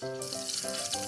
감사합니다.